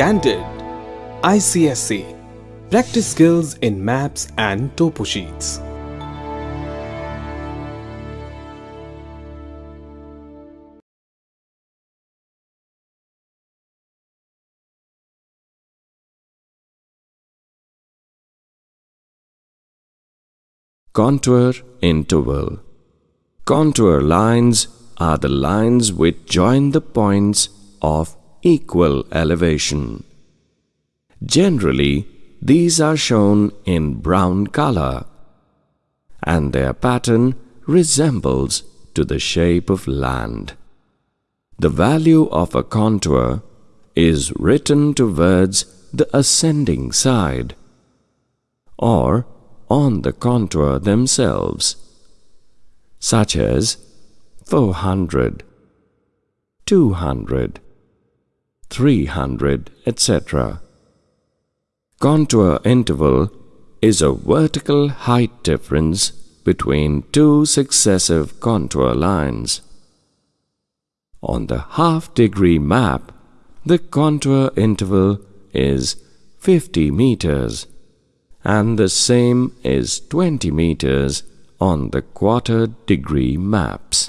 Candid ICSE Practice skills in maps and topo sheets. Contour interval. Contour lines are the lines which join the points of equal elevation. Generally, these are shown in brown color and their pattern resembles to the shape of land. The value of a contour is written towards the ascending side or on the contour themselves, such as 400, 200, 300, etc. Contour interval is a vertical height difference between two successive contour lines. On the half-degree map, the contour interval is 50 meters and the same is 20 meters on the quarter degree maps.